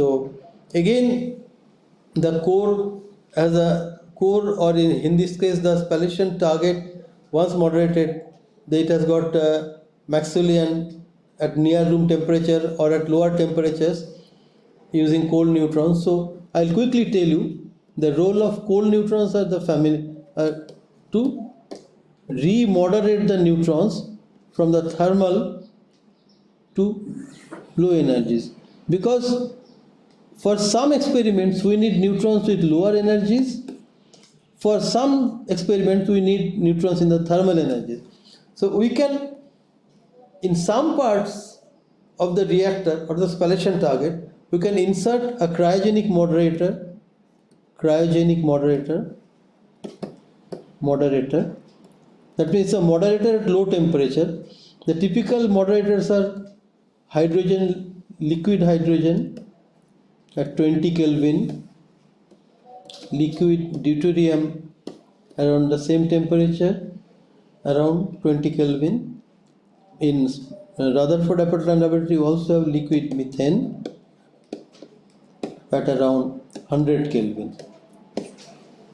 so again the core as a core or in, in this case the spallation target once moderated it has got uh, Maxwellian at near room temperature or at lower temperatures using cold neutrons. So I'll quickly tell you the role of cold neutrons are the family uh, to remoderate the neutrons from the thermal to low energies. Because for some experiments we need neutrons with lower energies. For some experiments we need neutrons in the thermal energies. So we can in some parts of the reactor or the spallation target we can insert a cryogenic moderator cryogenic moderator moderator. That means a moderator at low temperature. The typical moderators are hydrogen liquid hydrogen at 20 kelvin liquid deuterium around the same temperature around 20 kelvin in uh, Rutherford Appleton laboratory also have liquid methane at around 100 Kelvin.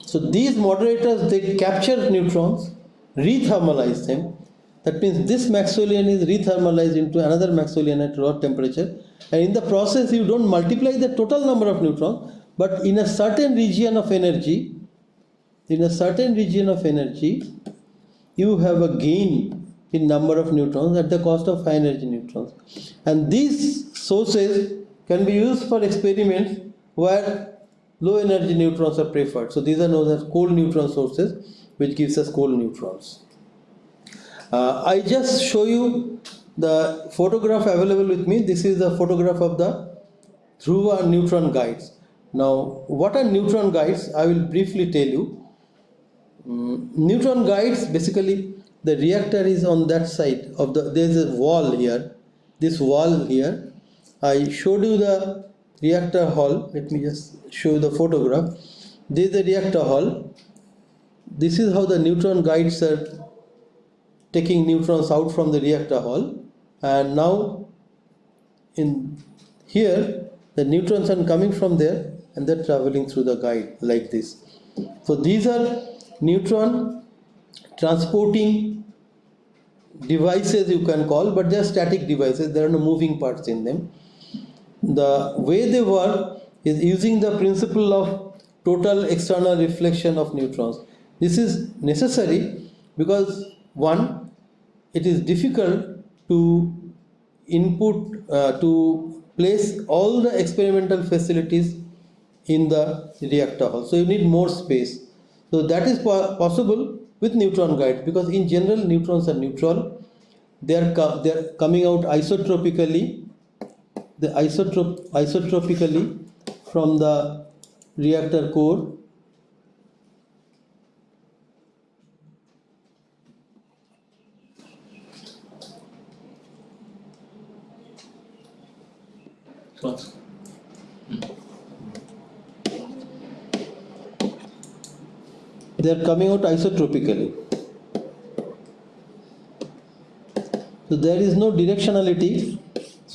So these moderators they capture neutrons, rethermalize them. That means this Maxwellian is rethermalized into another Maxwellian at lower temperature, and in the process you don't multiply the total number of neutrons, but in a certain region of energy, in a certain region of energy, you have a gain in number of neutrons at the cost of high energy neutrons, and these sources can be used for experiments where low energy neutrons are preferred. So these are known as cold neutron sources which gives us cold neutrons. Uh, I just show you the photograph available with me. This is the photograph of the Dhruva neutron guides. Now what are neutron guides? I will briefly tell you. Um, neutron guides basically the reactor is on that side of the there is a wall here this wall here I showed you the reactor hall let me just show you the photograph this is the reactor hall this is how the neutron guides are taking neutrons out from the reactor hall. And now in here the neutrons are coming from there and they're traveling through the guide like this. So these are neutron transporting devices you can call but they are static devices. There are no moving parts in them. The way they work is using the principle of total external reflection of neutrons. This is necessary because one, it is difficult to input, uh, to place all the experimental facilities in the reactor hall. So you need more space. So that is po possible with neutron guides because in general neutrons are neutral. They are, they are coming out isotropically the isotrop isotropically from the reactor core Hmm. they are coming out isotropically so there is no directionality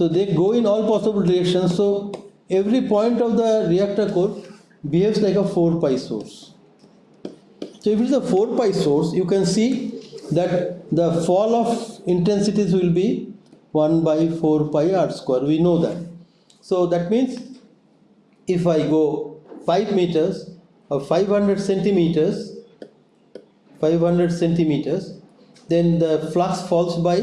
so they go in all possible directions. So every point of the reactor core behaves like a 4 pi source. So if it's a 4 pi source, you can see that the fall of intensities will be 1 by 4 pi r square. We know that. So that means if I go 5 meters or 500 centimeters, 500 centimeters, then the flux falls by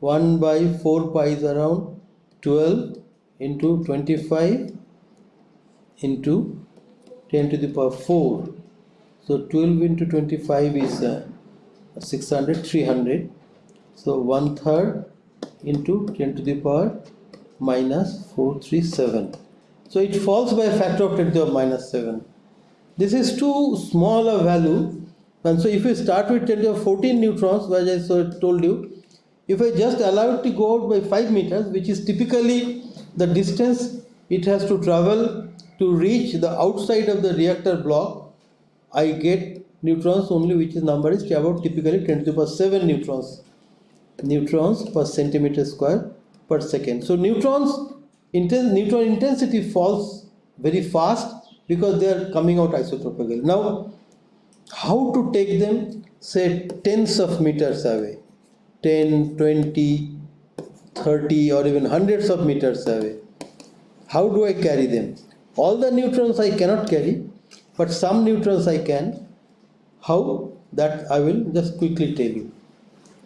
1 by 4 pi is around 12 into 25 into 10 to the power 4 so 12 into 25 is uh, 600 300 so one third into 10 to the power minus 437 so it falls by a factor of 10 to the minus 7 this is too small a value. And so if you start with 10 to the power 14 neutrons as I told you if I just allow it to go out by 5 meters, which is typically the distance it has to travel to reach the outside of the reactor block, I get neutrons only which is number is about typically 10 to the power 7 neutrons neutrons per centimeter square per second. So neutrons intense, neutron intensity falls very fast because they are coming out isotropically. Now, how to take them, say, tens of meters away, 10, 20, 30, or even hundreds of meters away? How do I carry them? All the neutrons I cannot carry, but some neutrons I can. How? That I will just quickly tell you.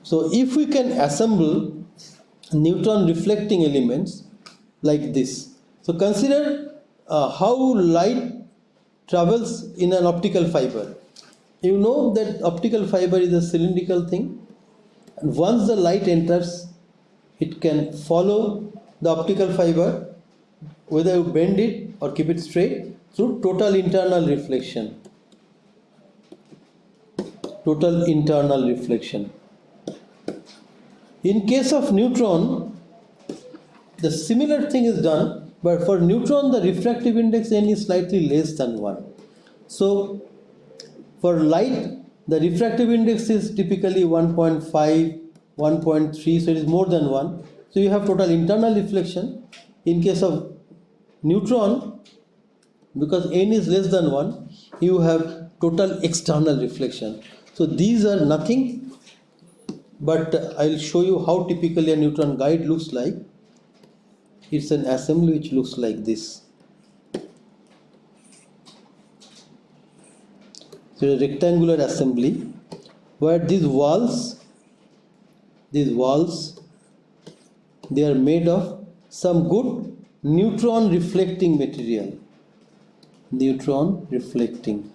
So, if we can assemble neutron reflecting elements like this. So, consider uh, how light travels in an optical fiber. You know that optical fiber is a cylindrical thing, and once the light enters, it can follow the optical fiber whether you bend it or keep it straight through total internal reflection. Total internal reflection. In case of neutron, the similar thing is done, but for neutron the refractive index n is slightly less than 1. So for light, the refractive index is typically 1.5, 1.3, so it is more than 1. So you have total internal reflection. In case of neutron, because n is less than 1, you have total external reflection. So these are nothing but I'll show you how typically a neutron guide looks like. It's an assembly which looks like this. So a rectangular assembly where these walls, these walls, they are made of some good neutron reflecting material. Neutron reflecting.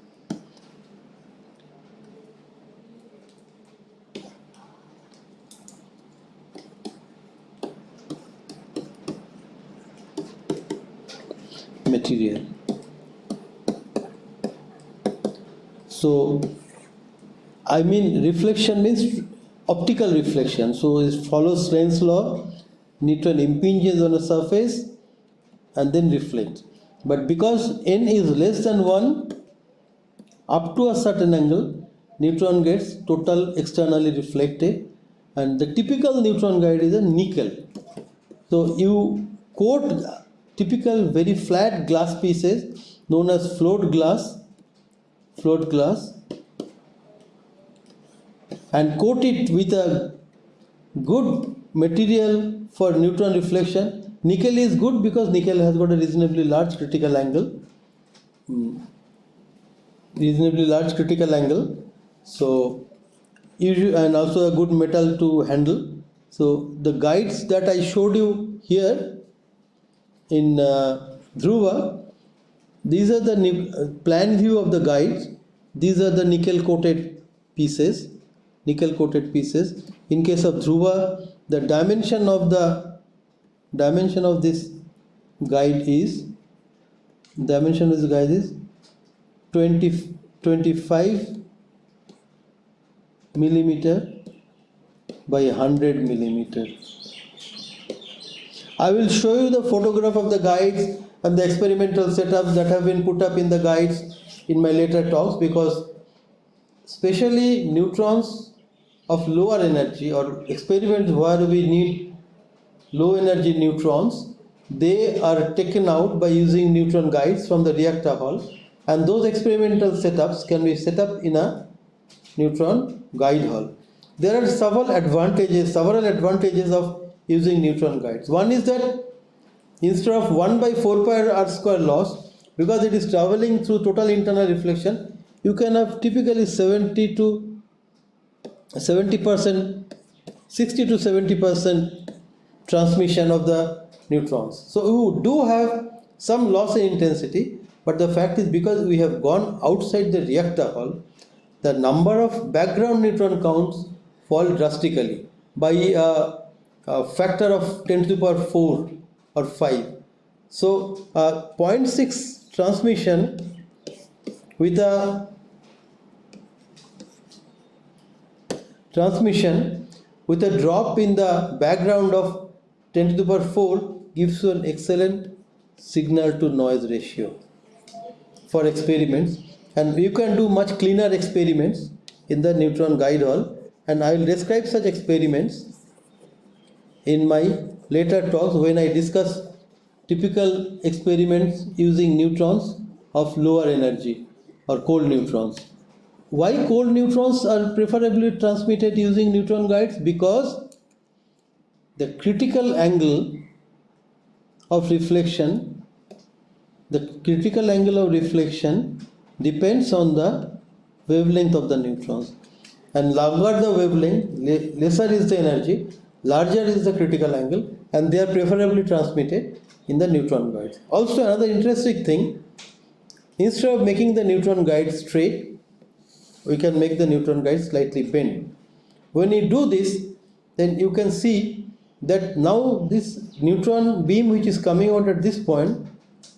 Material. So, I mean reflection means optical reflection. So it follows Snell's law. Neutron impinges on a surface and then reflects. But because n is less than 1, up to a certain angle, neutron gets total externally reflected and the typical neutron guide is a nickel. So you coat typical very flat glass pieces known as float glass float glass and coat it with a good material for neutron reflection. Nickel is good because nickel has got a reasonably large critical angle. Hmm. reasonably large critical angle. So and also a good metal to handle. So the guides that I showed you here in uh, Dhruva, these are the plan view of the guides. These are the nickel coated pieces, nickel coated pieces. In case of Dhruva, the dimension of the dimension of this guide is dimension of this guide is 20 25 millimeter by 100 millimeter I will show you the photograph of the guides and the experimental setups that have been put up in the guides in my later talks because especially neutrons of lower energy or experiments where we need low energy neutrons they are taken out by using neutron guides from the reactor hall and those experimental setups can be set up in a neutron guide hall. There are several advantages several advantages of using neutron guides. One is that instead of 1 by 4 pi r square loss, because it is traveling through total internal reflection, you can have typically 70 to 70 percent, 60 to 70 percent transmission of the neutrons. So you do have some loss in intensity, but the fact is because we have gone outside the reactor hall, the number of background neutron counts fall drastically by uh, a factor of 10 to the power 4 or 5. So uh, 0.6 transmission with a transmission with a drop in the background of 10 to the power 4 gives you an excellent signal to noise ratio for experiments and you can do much cleaner experiments in the neutron guide hall and I will describe such experiments in my later talks when I discuss typical experiments using neutrons of lower energy or cold neutrons. Why cold neutrons are preferably transmitted using neutron guides? Because the critical angle of reflection, the critical angle of reflection depends on the wavelength of the neutrons. And longer the wavelength, lesser is the energy, larger is the critical angle, and they are preferably transmitted in the neutron guides. Also, another interesting thing instead of making the neutron guide straight, we can make the neutron guide slightly bent. When you do this, then you can see that now this neutron beam which is coming out at this point,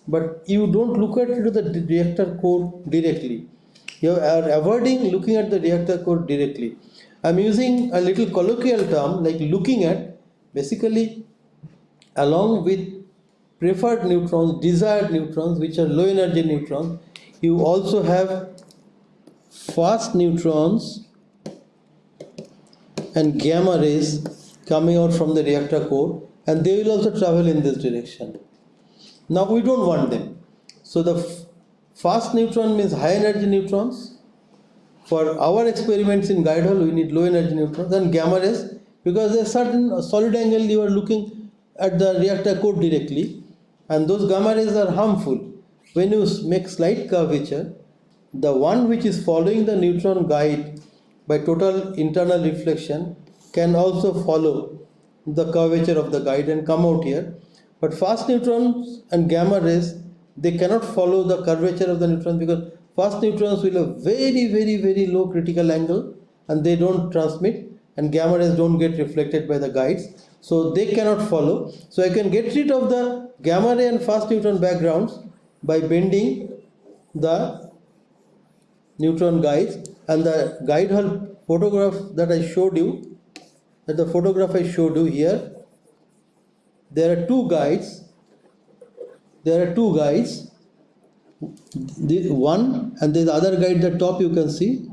but you don't look at it to the reactor core directly. You are avoiding looking at the reactor core directly. I'm using a little colloquial term like looking at basically along with preferred neutrons, desired neutrons which are low energy neutrons, you also have fast neutrons and gamma rays coming out from the reactor core and they will also travel in this direction. Now we don't want them. So the fast neutron means high energy neutrons. For our experiments in guide hole we need low energy neutrons and gamma rays because there's certain solid angle you are looking at the reactor core directly and those gamma rays are harmful. When you make slight curvature the one which is following the neutron guide by total internal reflection can also follow the curvature of the guide and come out here but fast neutrons and gamma rays they cannot follow the curvature of the neutrons because fast neutrons will have very very very low critical angle and they don't transmit and gamma rays don't get reflected by the guides. So they cannot follow. So I can get rid of the gamma ray and fast neutron backgrounds by bending the neutron guides and the guide hall photograph that I showed you that the photograph I showed you here there are two guides there are two guides this one and the other guide the top you can see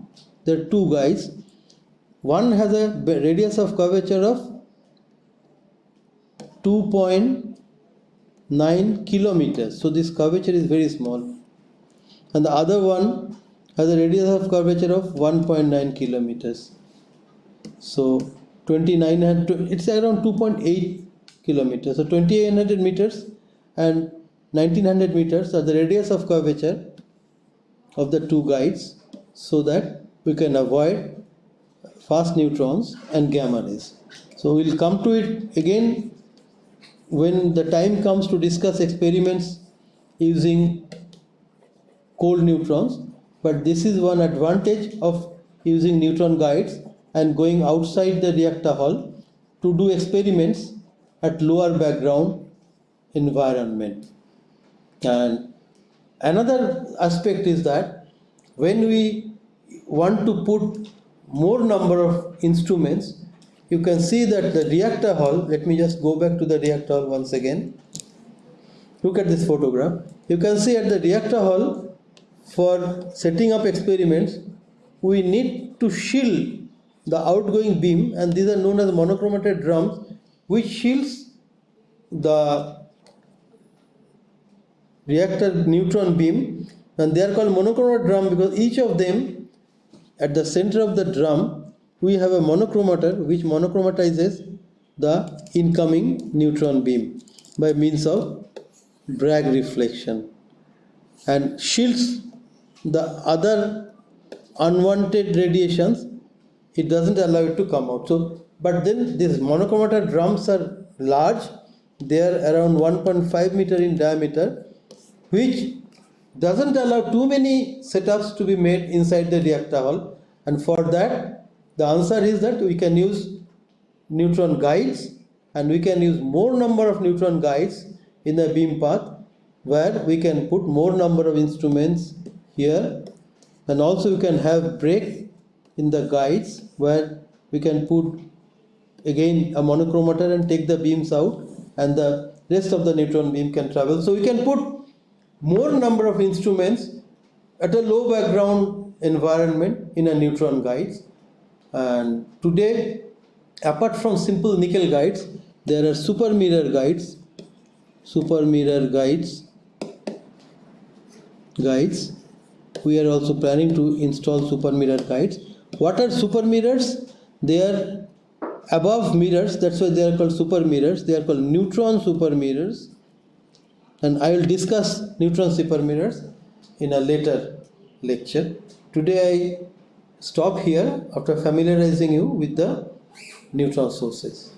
there are two guys one has a radius of curvature of 2.9 kilometers so this curvature is very small and the other one has a radius of curvature of 1.9 kilometers. So 2900, it's around 2.8 kilometers. So 2800 meters and 1900 meters are the radius of curvature of the two guides so that we can avoid fast neutrons and gamma rays. So we'll come to it again when the time comes to discuss experiments using cold neutrons but this is one advantage of using neutron guides and going outside the reactor hall to do experiments at lower background environment and another aspect is that when we want to put more number of instruments you can see that the reactor hall let me just go back to the reactor hall once again. Look at this photograph. You can see at the reactor hall for setting up experiments, we need to shield the outgoing beam and these are known as monochromated drums which shields the reactor neutron beam and they are called monochromated drum because each of them at the center of the drum we have a monochromator which monochromatizes the incoming neutron beam by means of Bragg reflection. And shields the other unwanted radiations it doesn't allow it to come out. So but then these monochromator drums are large they are around 1.5 meter in diameter which doesn't allow too many setups to be made inside the reactor hall and for that the answer is that we can use neutron guides and we can use more number of neutron guides in the beam path where we can put more number of instruments here. And also you can have break in the guides where we can put again a monochromator and take the beams out and the rest of the neutron beam can travel. So we can put more number of instruments at a low background environment in a neutron guides. And today apart from simple nickel guides there are super mirror guides super mirror guides guides. We are also planning to install super mirror guides. What are super mirrors? They are above mirrors. That's why they are called super mirrors. They are called neutron super mirrors and i will discuss neutron super mirrors in a later lecture. Today i stop here after familiarizing you with the neutron sources